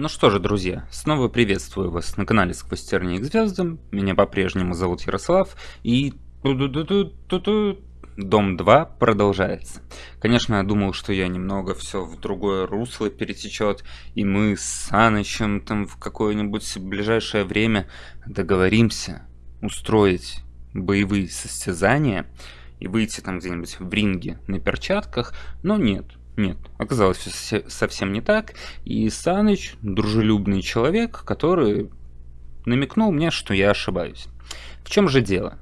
Ну что же, друзья, снова приветствую вас на канале Сквозь тернии к звездам. Меня по-прежнему зовут Ярослав, и... Дом 2 продолжается. Конечно, я думал, что я немного все в другое русло перетечет, и мы с Санычем там в какое-нибудь ближайшее время договоримся устроить боевые состязания и выйти там где-нибудь в ринге на перчатках, но нет, нет, оказалось все совсем не так, и Саныч дружелюбный человек, который намекнул мне, что я ошибаюсь. В чем же дело?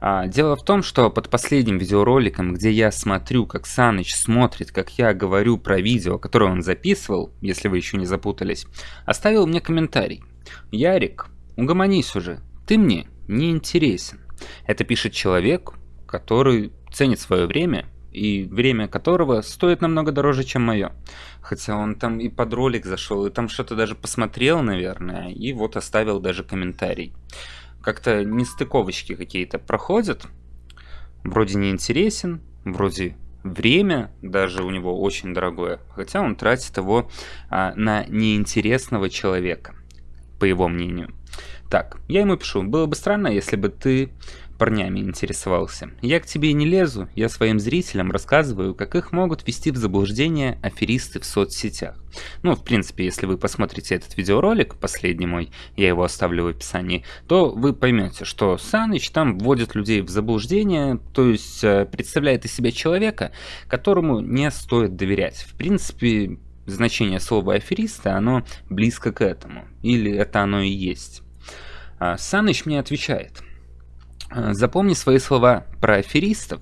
А, дело в том, что под последним видеороликом, где я смотрю, как Саныч смотрит, как я говорю про видео, которое он записывал, если вы еще не запутались, оставил мне комментарий. «Ярик, угомонись уже, ты мне не интересен». Это пишет человек, который ценит свое время и время которого стоит намного дороже, чем мое. Хотя он там и под ролик зашел, и там что-то даже посмотрел, наверное, и вот оставил даже комментарий. Как-то нестыковочки какие-то проходят, вроде не интересен, вроде время даже у него очень дорогое, хотя он тратит его а, на неинтересного человека, по его мнению. Так, я ему пишу, было бы странно, если бы ты парнями интересовался. Я к тебе не лезу, я своим зрителям рассказываю, как их могут ввести в заблуждение аферисты в соцсетях. Ну, в принципе, если вы посмотрите этот видеоролик, последний мой, я его оставлю в описании, то вы поймете, что Саныч там вводит людей в заблуждение, то есть э, представляет из себя человека, которому не стоит доверять. В принципе, значение слова афериста, оно близко к этому, или это оно и есть. А Саныч мне отвечает – запомни свои слова про аферистов.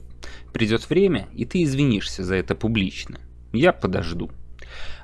Придет время, и ты извинишься за это публично. Я подожду.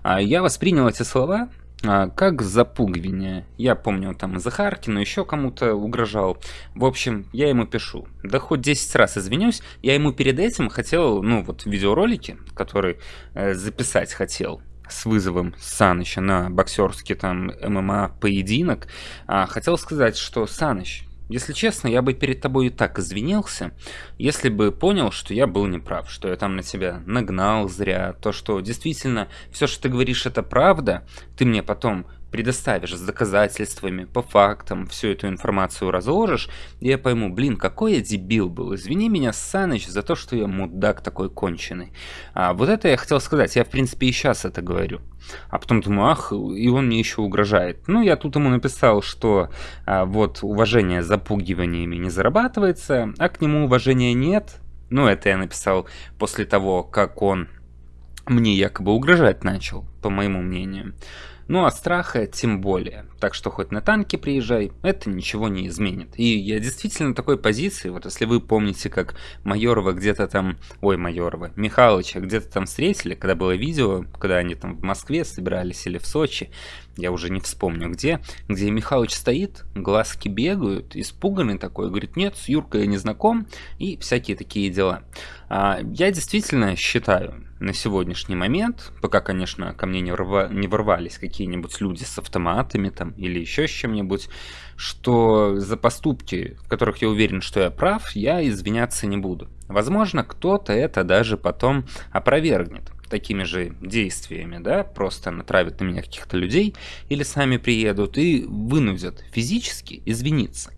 А я воспринял эти слова а, как запугивание. Я помню, там Захаркину еще кому-то угрожал. В общем, я ему пишу. Да хоть 10 раз извинюсь, я ему перед этим хотел, ну вот видеоролики, который э, записать хотел с вызовом Саныча на боксерский там ММА поединок, а, хотел сказать, что Саныч, если честно, я бы перед тобой и так извинился, если бы понял, что я был неправ, что я там на тебя нагнал зря, то, что действительно все, что ты говоришь, это правда, ты мне потом предоставишь с доказательствами, по фактам, всю эту информацию разложишь, и я пойму, блин, какой я дебил был, извини меня, Саныч, за то, что я мудак такой конченый. А вот это я хотел сказать, я в принципе и сейчас это говорю. А потом думаю, ах, и он мне еще угрожает. Ну, я тут ему написал, что а, вот уважение запугиваниями не зарабатывается, а к нему уважения нет. Ну, это я написал после того, как он мне якобы угрожать начал, по моему мнению. Ну а страха тем более. Так что хоть на танке приезжай, это ничего не изменит. И я действительно такой позиции, вот если вы помните, как Майорова где-то там, ой, Майорова, Михалыча где-то там встретили, когда было видео, когда они там в Москве собирались или в Сочи, я уже не вспомню где, где Михалыч стоит, глазки бегают, испуганный такой, говорит, нет, с Юркой я не знаком, и всякие такие дела. А, я действительно считаю, на сегодняшний момент, пока, конечно, ко мне не, рва, не ворвались какие-нибудь люди с автоматами там или еще с чем-нибудь, что за поступки, в которых я уверен, что я прав, я извиняться не буду. Возможно, кто-то это даже потом опровергнет такими же действиями, да, просто натравят на меня каких-то людей или сами приедут и вынудят физически извиниться.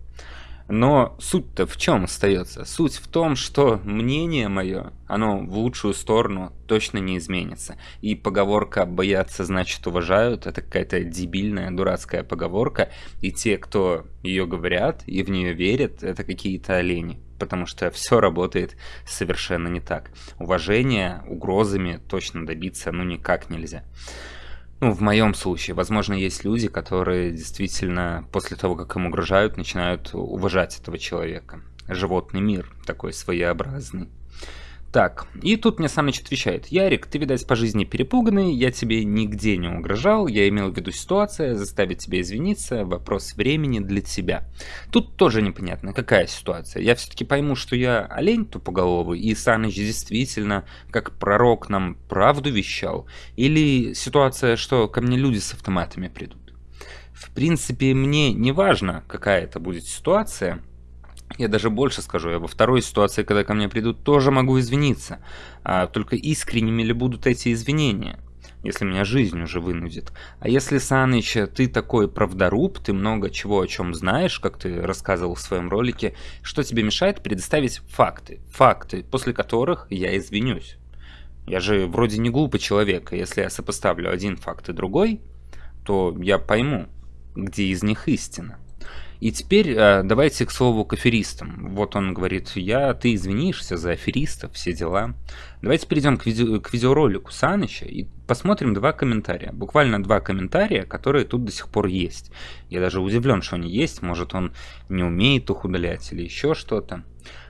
Но суть-то в чем остается? Суть в том, что мнение мое, оно в лучшую сторону точно не изменится. И поговорка «боятся, значит уважают» — это какая-то дебильная, дурацкая поговорка. И те, кто ее говорят и в нее верят, это какие-то олени. Потому что все работает совершенно не так. Уважения угрозами точно добиться ну никак нельзя. Ну, в моем случае, возможно, есть люди, которые действительно после того, как им угрожают, начинают уважать этого человека. Животный мир такой своеобразный. Так, и тут мне Саныч отвечает, Ярик, ты, видать, по жизни перепуганный, я тебе нигде не угрожал, я имел в виду ситуация, заставить тебя извиниться, вопрос времени для тебя. Тут тоже непонятно, какая ситуация. Я все-таки пойму, что я олень тупоголовый, и Саныч действительно, как пророк, нам правду вещал, или ситуация, что ко мне люди с автоматами придут. В принципе, мне не важно, какая это будет ситуация, я даже больше скажу, я во второй ситуации, когда ко мне придут, тоже могу извиниться. А только искренними ли будут эти извинения? если меня жизнь уже вынудит. А если, Саныч, ты такой правдоруб, ты много чего о чем знаешь, как ты рассказывал в своем ролике, что тебе мешает предоставить факты? Факты, после которых я извинюсь. Я же вроде не глупый человек, и если я сопоставлю один факт и другой, то я пойму, где из них истина. И теперь э, давайте к слову к аферистам. Вот он говорит, я, ты извинишься за аферистов, все дела. Давайте перейдем к, видео, к видеоролику Саныча и посмотрим два комментария. Буквально два комментария, которые тут до сих пор есть. Я даже удивлен, что они есть. Может он не умеет их удалять или еще что-то.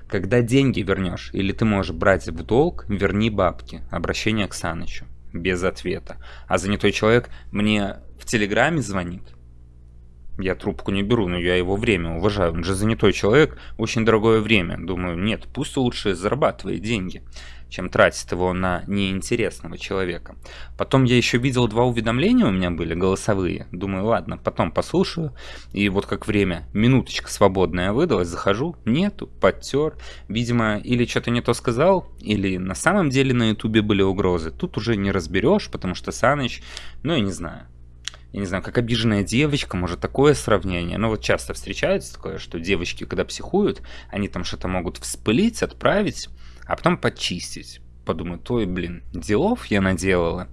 Когда деньги вернешь, или ты можешь брать в долг, верни бабки. Обращение к Санычу. Без ответа. А занятой человек мне в Телеграме звонит я трубку не беру, но я его время уважаю. Он же занятой человек, очень дорогое время. Думаю, нет, пусть лучше зарабатывает деньги, чем тратит его на неинтересного человека. Потом я еще видел два уведомления у меня были, голосовые. Думаю, ладно, потом послушаю. И вот как время, минуточка свободная выдалась, захожу, нету, подтер. Видимо, или что-то не то сказал, или на самом деле на ютубе были угрозы. Тут уже не разберешь, потому что Саныч, ну я не знаю я не знаю, как обиженная девочка, может такое сравнение. Но вот часто встречается такое, что девочки, когда психуют, они там что-то могут вспылить, отправить, а потом почистить. Подумают, ой, блин, делов я наделала.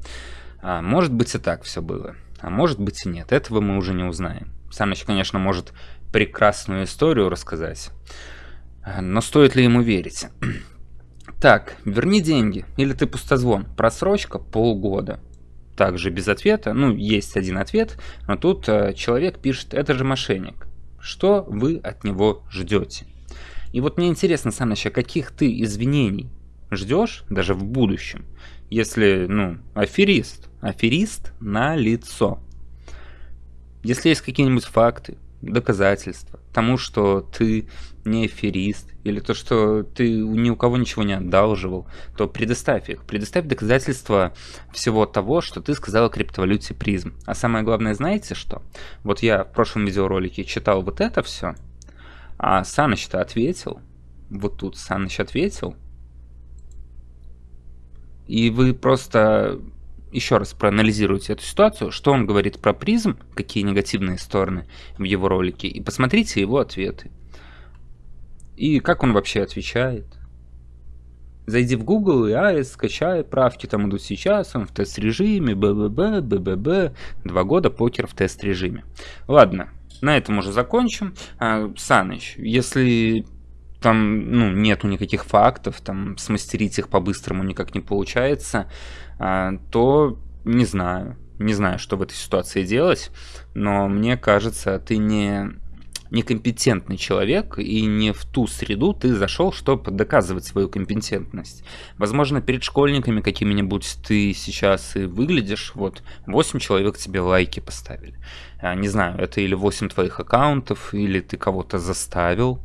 А, может быть и так все было, а может быть и нет. Этого мы уже не узнаем. Саныч, конечно, может прекрасную историю рассказать, но стоит ли ему верить? Так, верни деньги, или ты пустозвон. Просрочка полгода также без ответа. Ну, есть один ответ, но тут э, человек пишет, это же мошенник. Что вы от него ждете? И вот мне интересно, Саныч, а каких ты извинений ждешь даже в будущем, если, ну, аферист, аферист на лицо. Если есть какие-нибудь факты, доказательства тому, что ты не аферист, или то, что ты ни у кого ничего не одалживал, то предоставь их. Предоставь доказательства всего того, что ты сказал о криптовалюте призм. А самое главное, знаете что? Вот я в прошлом видеоролике читал вот это все, а Саныч-то ответил. Вот тут Саныч ответил. И вы просто еще раз проанализируйте эту ситуацию, что он говорит про призм, какие негативные стороны в его ролике, и посмотрите его ответы. И как он вообще отвечает. Зайди в Google и AES, скачай, правки там идут сейчас, он в тест-режиме, БББ, БББ, два года покер в тест-режиме. Ладно, на этом уже закончим. А, Саныч, если там ну, нету никаких фактов, там смастерить их по-быстрому никак не получается, а, то не знаю, не знаю, что в этой ситуации делать, но мне кажется, ты не некомпетентный человек, и не в ту среду ты зашел, чтобы доказывать свою компетентность. Возможно, перед школьниками какими-нибудь ты сейчас и выглядишь, вот 8 человек тебе лайки поставили. А, не знаю, это или 8 твоих аккаунтов, или ты кого-то заставил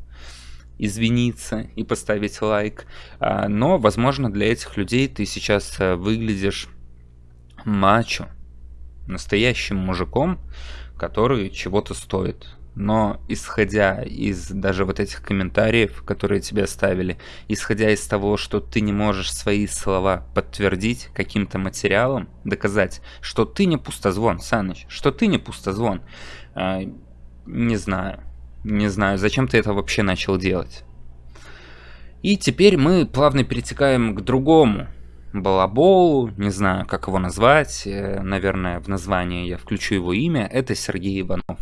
извиниться и поставить лайк. А, но, возможно, для этих людей ты сейчас э, выглядишь мачо, настоящим мужиком, который чего-то стоит. Но исходя из даже вот этих комментариев, которые тебе оставили, исходя из того, что ты не можешь свои слова подтвердить каким-то материалом, доказать, что ты не пустозвон, Саныч, что ты не пустозвон, а, не знаю. Не знаю, зачем ты это вообще начал делать. И теперь мы плавно перетекаем к другому балаболу, не знаю, как его назвать, э, наверное, в название я включу его имя, это Сергей Иванов.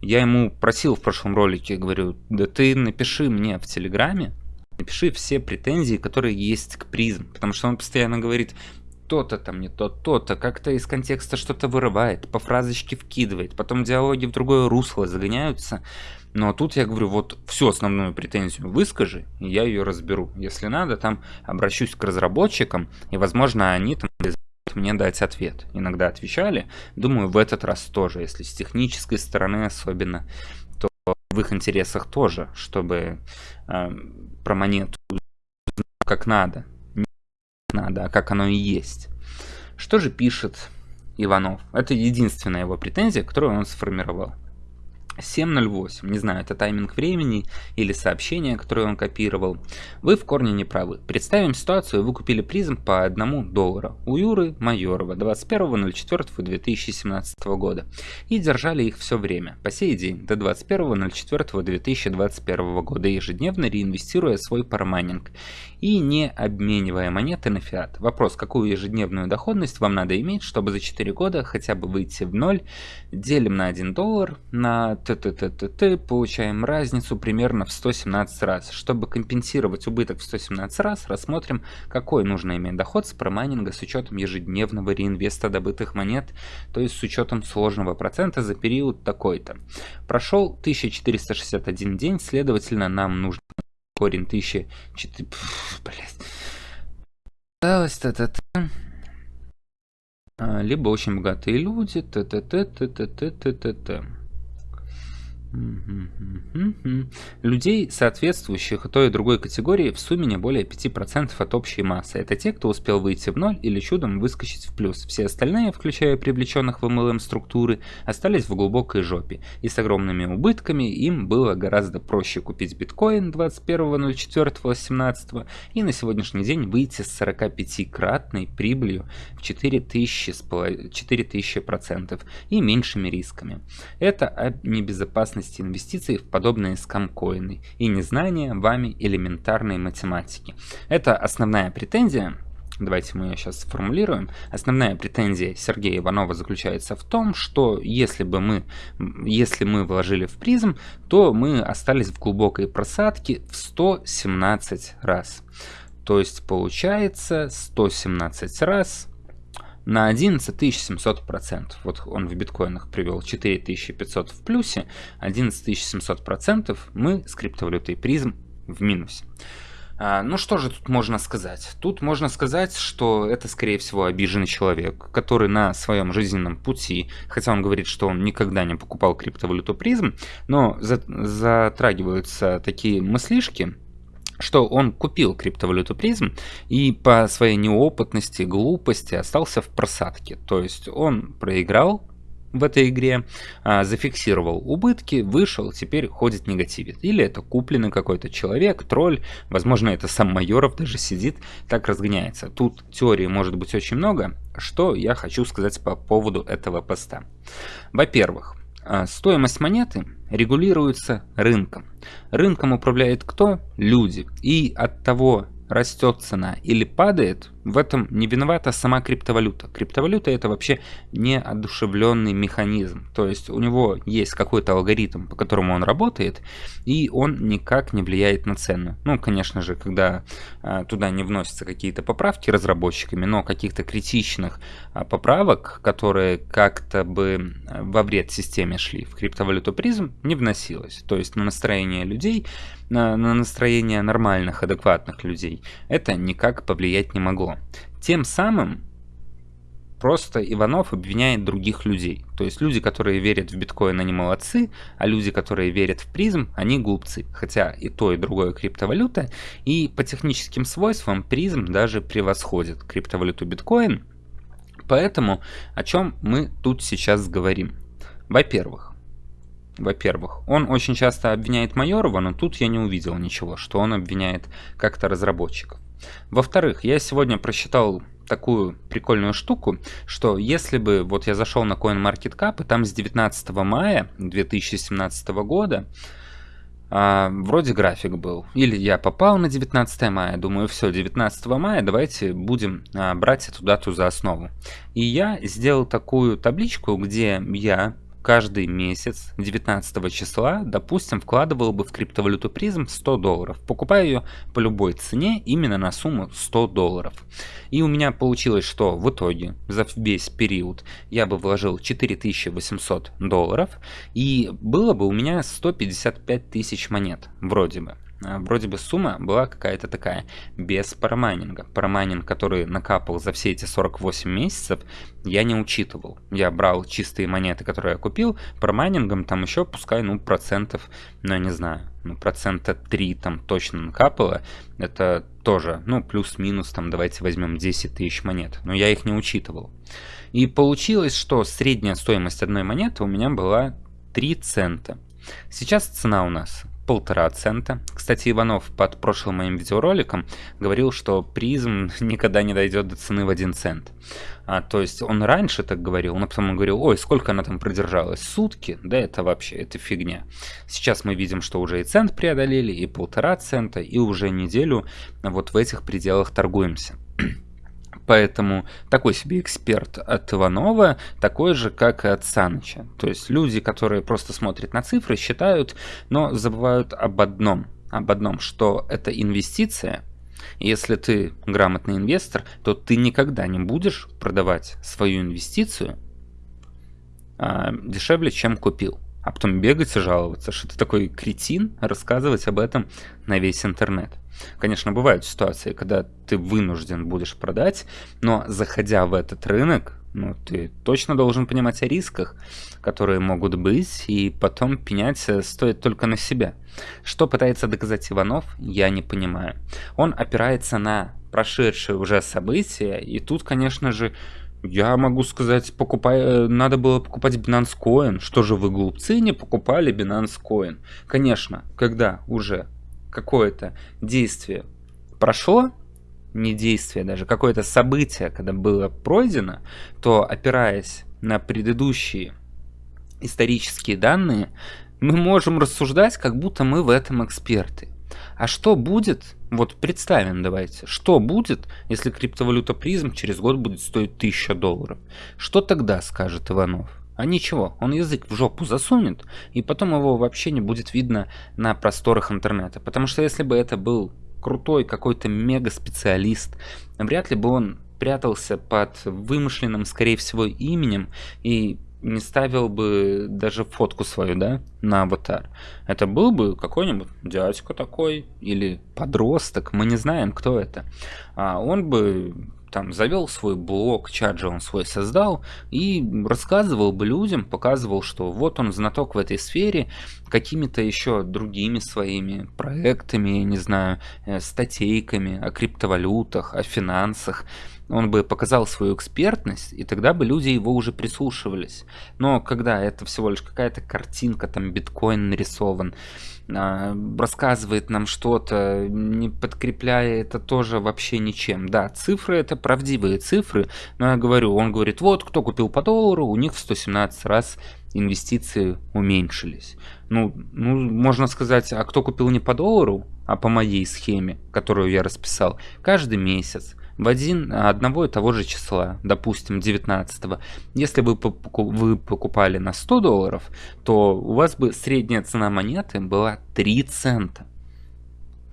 Я ему просил в прошлом ролике, говорю, да ты напиши мне в Телеграме, напиши все претензии, которые есть к призм, потому что он постоянно говорит, то-то там не то, то-то, как-то из контекста что-то вырывает, по фразочке вкидывает, потом диалоги в другое русло загоняются. Но тут я говорю, вот всю основную претензию выскажи, и я ее разберу. Если надо, там обращусь к разработчикам, и, возможно, они там мне дать ответ. Иногда отвечали. Думаю, в этот раз тоже, если с технической стороны особенно, то в их интересах тоже, чтобы э, про монету как надо надо, а как оно и есть. Что же пишет Иванов? Это единственная его претензия, которую он сформировал. 7.08. Не знаю, это тайминг времени или сообщение, которое он копировал. Вы в корне не правы. Представим ситуацию, вы купили призм по 1 доллара у Юры Майорова 21.04.2017 года и держали их все время, по сей день, до 21.04.2021 года, ежедневно реинвестируя свой парамайнинг и не обменивая монеты на фиат. Вопрос, какую ежедневную доходность вам надо иметь, чтобы за 4 года хотя бы выйти в ноль. Делим на 1 доллар на т-т-т-т-т, получаем разницу примерно в 117 раз. Чтобы компенсировать убыток в 117 раз, рассмотрим, какой нужно иметь доход с промайнинга с учетом ежедневного реинвеста добытых монет, то есть с учетом сложного процента за период такой-то. Прошел 1461 день, следовательно, нам нужно корень 1004... Блять. Осталось та-та-та. Либо очень богатые люди, т-т-т-т-т-т-т-т. Людей, соответствующих той и другой категории, в сумме не более 5% от общей массы. Это те, кто успел выйти в ноль или чудом выскочить в плюс. Все остальные, включая привлеченных в MLM структуры, остались в глубокой жопе. И с огромными убытками им было гораздо проще купить биткоин 21.04.18 и на сегодняшний день выйти с 45-кратной прибылью в 4000%, 4000% и меньшими рисками. Это о небезопасности безопасности инвестиций в подобные скамкоины и незнание вами элементарной математики. Это основная претензия Давайте мы ее сейчас сформулируем. Основная претензия Сергея Иванова заключается в том, что если бы мы, если мы вложили в призм, то мы остались в глубокой просадке в 117 раз. То есть получается 117 раз на 11 процентов. Вот он в биткоинах привел 4500 в плюсе, 11 процентов мы с криптовалютой призм в минусе. А, ну что же тут можно сказать? Тут можно сказать, что это скорее всего обиженный человек, который на своем жизненном пути, хотя он говорит, что он никогда не покупал криптовалюту призм, но затрагиваются такие мыслишки, что он купил криптовалюту призм и по своей неопытности, глупости остался в просадке. То есть он проиграл в этой игре, а, зафиксировал убытки, вышел, теперь ходит негативит. Или это купленный какой-то человек, тролль, возможно это сам Майоров даже сидит, так разгоняется. Тут теории может быть очень много, что я хочу сказать по поводу этого поста. Во-первых, а, стоимость монеты регулируется рынком. Рынком управляет кто? Люди. И от того, растет цена или падает, в этом не виновата сама криптовалюта. Криптовалюта это вообще неодушевленный механизм. То есть у него есть какой-то алгоритм, по которому он работает, и он никак не влияет на цену. Ну, конечно же, когда а, туда не вносятся какие-то поправки разработчиками, но каких-то критичных а, поправок, которые как-то бы а, во вред системе шли в криптовалюту призм, не вносилось. То есть на настроение людей, на, на настроение нормальных, адекватных людей это никак повлиять не могло. Тем самым просто Иванов обвиняет других людей. То есть люди, которые верят в биткоин, они молодцы, а люди, которые верят в призм, они глупцы. Хотя и то, и другое криптовалюта, и по техническим свойствам призм даже превосходит криптовалюту биткоин. Поэтому о чем мы тут сейчас говорим? Во-первых, во-первых, он очень часто обвиняет Майорова, но тут я не увидел ничего, что он обвиняет как-то разработчиков. Во-вторых, я сегодня просчитал такую прикольную штуку, что если бы вот я зашел на CoinMarketCap, и там с 19 мая 2017 года а, вроде график был. Или я попал на 19 мая, думаю, все, 19 мая давайте будем а, брать эту дату за основу. И я сделал такую табличку, где я каждый месяц 19 числа, допустим, вкладывал бы в криптовалюту призм 100 долларов, покупая ее по любой цене именно на сумму 100 долларов. И у меня получилось, что в итоге за весь период я бы вложил 4800 долларов и было бы у меня 155 тысяч монет, вроде бы. А, вроде бы сумма была какая-то такая, без парамайнинга. Парамайнинг, который накапал за все эти 48 месяцев, я не учитывал. Я брал чистые монеты, которые я купил, парамайнингом там еще, пускай, ну, процентов, ну, я не знаю, ну, процента 3 там точно накапало. Это тоже, ну, плюс-минус, там, давайте возьмем 10 тысяч монет. Но я их не учитывал. И получилось, что средняя стоимость одной монеты у меня была 3 цента. Сейчас цена у нас полтора цента. Кстати, Иванов под прошлым моим видеороликом говорил, что призм никогда не дойдет до цены в один цент. А, то есть он раньше так говорил, но потом он говорил, ой, сколько она там продержалась? Сутки? Да это вообще, это фигня. Сейчас мы видим, что уже и цент преодолели, и полтора цента, и уже неделю вот в этих пределах торгуемся. Поэтому такой себе эксперт от Иванова, такой же, как и от Саныча. То есть люди, которые просто смотрят на цифры, считают, но забывают об одном. Об одном, что это инвестиция. если ты грамотный инвестор, то ты никогда не будешь продавать свою инвестицию а, дешевле, чем купил. А потом бегать и жаловаться, что ты такой кретин, рассказывать об этом на весь интернет. Конечно, бывают ситуации, когда ты вынужден будешь продать, но заходя в этот рынок, ну, ты точно должен понимать о рисках, которые могут быть, и потом пенять стоит только на себя. Что пытается доказать Иванов, я не понимаю. Он опирается на прошедшие уже события, и тут, конечно же, я могу сказать, покупай, надо было покупать Binance Coin. Что же вы глупцы не покупали Binance Coin? Конечно, когда уже какое-то действие прошло, не действие даже, какое-то событие, когда было пройдено, то опираясь на предыдущие исторические данные, мы можем рассуждать, как будто мы в этом эксперты. А что будет, вот представим давайте, что будет, если криптовалюта призм через год будет стоить 1000 долларов? Что тогда скажет Иванов? А ничего, он язык в жопу засунет, и потом его вообще не будет видно на просторах интернета. Потому что если бы это был крутой какой-то мега-специалист, вряд ли бы он прятался под вымышленным, скорее всего, именем и не ставил бы даже фотку свою, да, на аватар. Это был бы какой-нибудь дядька такой или подросток, мы не знаем, кто это. А он бы там завел свой блог, чат же он свой создал, и рассказывал бы людям, показывал, что вот он знаток в этой сфере, какими-то еще другими своими проектами, не знаю, э, статейками о криптовалютах, о финансах, он бы показал свою экспертность, и тогда бы люди его уже прислушивались. Но когда это всего лишь какая-то картинка, там биткоин нарисован, а, рассказывает нам что-то, не подкрепляя это тоже вообще ничем. Да, цифры это правдивые цифры, но я говорю, он говорит, вот кто купил по доллару, у них в 117 раз инвестиции уменьшились. Ну, ну, можно сказать, а кто купил не по доллару, а по моей схеме, которую я расписал, каждый месяц в один, одного и того же числа, допустим, 19 если вы, вы покупали на 100 долларов, то у вас бы средняя цена монеты была 3 цента.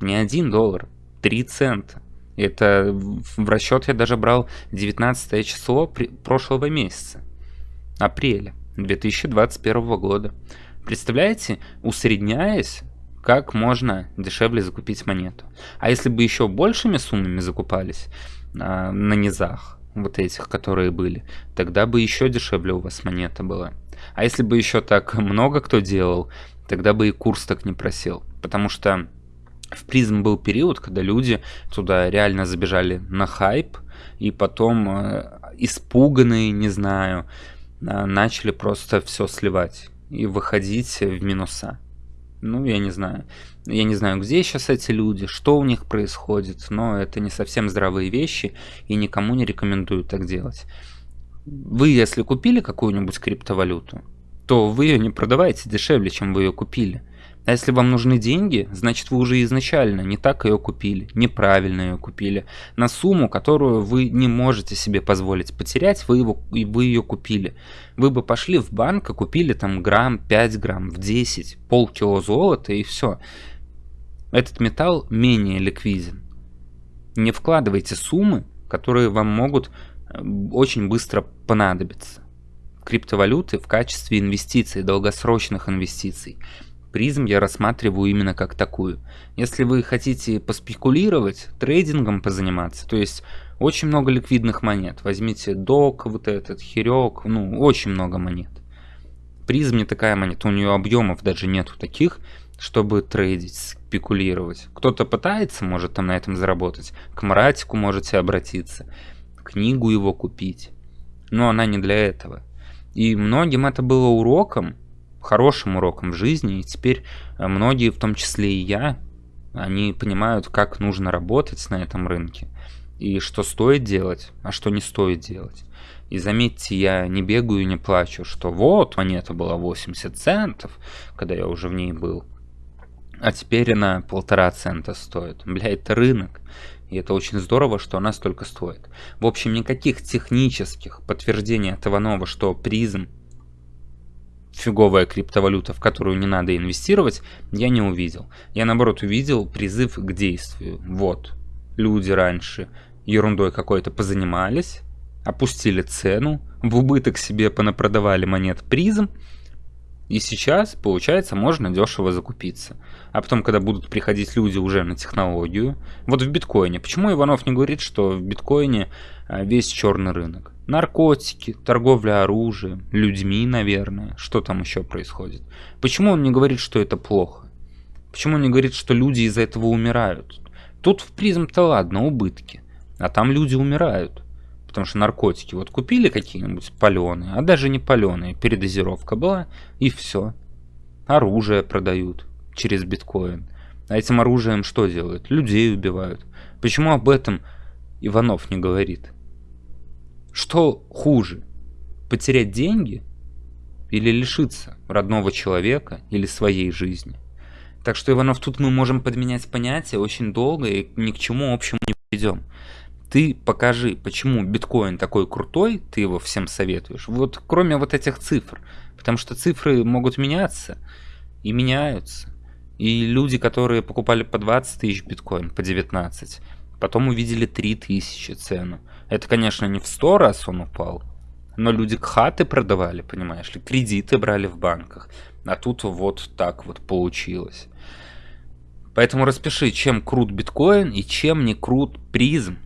Не 1 доллар, 3 цента. Это в расчет я даже брал 19 число прошлого месяца, апреля 2021 года. Представляете, усредняясь, как можно дешевле закупить монету. А если бы еще большими суммами закупались а, на низах, вот этих, которые были, тогда бы еще дешевле у вас монета была. А если бы еще так много кто делал, тогда бы и курс так не просел. Потому что в призм был период, когда люди туда реально забежали на хайп, и потом э, испуганные, не знаю, э, начали просто все сливать и выходить в минуса. Ну, я не знаю. Я не знаю, где сейчас эти люди, что у них происходит, но это не совсем здравые вещи, и никому не рекомендую так делать. Вы, если купили какую-нибудь криптовалюту, то вы ее не продавайте дешевле, чем вы ее купили. А если вам нужны деньги, значит вы уже изначально не так ее купили, неправильно ее купили. На сумму, которую вы не можете себе позволить потерять, вы, его, вы ее купили. Вы бы пошли в банк и купили там грамм, 5 грамм, в 10, полкило золота и все. Этот металл менее ликвиден. Не вкладывайте суммы, которые вам могут э, очень быстро понадобиться. Криптовалюты в качестве инвестиций, долгосрочных инвестиций призм я рассматриваю именно как такую. Если вы хотите поспекулировать, трейдингом позаниматься, то есть очень много ликвидных монет. Возьмите док, вот этот, херек, ну, очень много монет. Призм не такая монета, у нее объемов даже нету таких, чтобы трейдить, спекулировать. Кто-то пытается, может там на этом заработать. К Маратику можете обратиться, книгу его купить. Но она не для этого. И многим это было уроком, хорошим уроком в жизни, и теперь э, многие, в том числе и я, они понимают, как нужно работать на этом рынке, и что стоит делать, а что не стоит делать. И заметьте, я не бегаю и не плачу, что вот, монета была 80 центов, когда я уже в ней был, а теперь она полтора цента стоит. Бля, это рынок. И это очень здорово, что она столько стоит. В общем, никаких технических подтверждений от Иванова, что призм фиговая криптовалюта, в которую не надо инвестировать, я не увидел. Я наоборот увидел призыв к действию. Вот, люди раньше ерундой какой-то позанимались, опустили цену, в убыток себе понапродавали монет призм, и сейчас, получается, можно дешево закупиться. А потом, когда будут приходить люди уже на технологию, вот в биткоине, почему Иванов не говорит, что в биткоине а, весь черный рынок? Наркотики, торговля оружием, людьми, наверное. Что там еще происходит? Почему он не говорит, что это плохо? Почему он не говорит, что люди из-за этого умирают? Тут в призм-то ладно, убытки. А там люди умирают. Потому что наркотики вот купили какие-нибудь паленые, а даже не паленые, передозировка была, и все. Оружие продают через биткоин. А этим оружием что делают? Людей убивают. Почему об этом Иванов не говорит? Что хуже? Потерять деньги? Или лишиться родного человека или своей жизни? Так что, Иванов, тут мы можем подменять понятия очень долго и ни к чему общему не придем. Ты покажи, почему биткоин такой крутой, ты его всем советуешь. Вот кроме вот этих цифр. Потому что цифры могут меняться и меняются. И люди, которые покупали по 20 тысяч биткоин, по 19, потом увидели 3 тысячи цену. Это, конечно, не в 100 раз он упал, но люди хаты продавали, понимаешь ли, кредиты брали в банках. А тут вот так вот получилось. Поэтому распиши, чем крут биткоин и чем не крут призм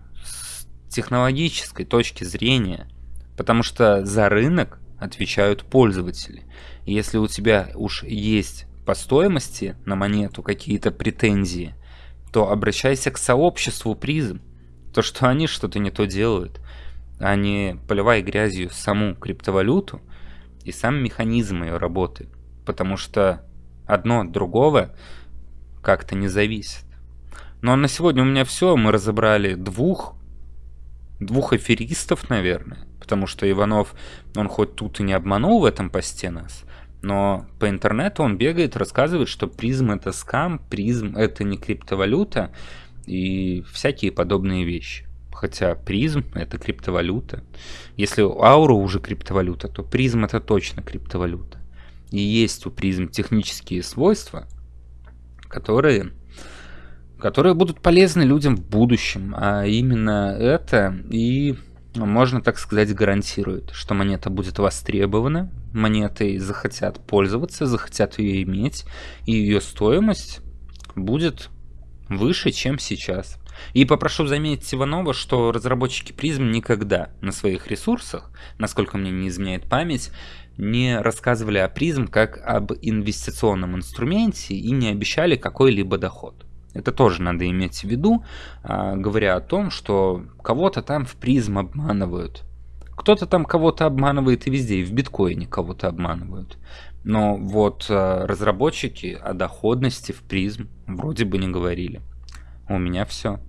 технологической точки зрения. Потому что за рынок отвечают пользователи. Если у тебя уж есть по стоимости на монету какие-то претензии, то обращайся к сообществу призм. То, что они что-то не то делают, а не поливай грязью саму криптовалюту и сам механизм ее работы. Потому что одно от другого как-то не зависит. Ну а на сегодня у меня все. Мы разобрали двух, двух аферистов, наверное. Потому что Иванов, он хоть тут и не обманул в этом посте нас, но по интернету он бегает, рассказывает, что призм это скам, призм это не криптовалюта и всякие подобные вещи. Хотя призм это криптовалюта. Если аура уже криптовалюта, то призм это точно криптовалюта. И есть у призм технические свойства, которые, которые будут полезны людям в будущем. А именно это и можно так сказать, гарантирует, что монета будет востребована, монетой захотят пользоваться, захотят ее иметь, и ее стоимость будет выше, чем сейчас. И попрошу заметить Иванова, что разработчики призм никогда на своих ресурсах, насколько мне не изменяет память, не рассказывали о призм как об инвестиционном инструменте и не обещали какой-либо доход. Это тоже надо иметь в виду, а, говоря о том, что кого-то там в призм обманывают. Кто-то там кого-то обманывает и везде, и в биткоине кого-то обманывают. Но вот а, разработчики о доходности в призм вроде бы не говорили. У меня все.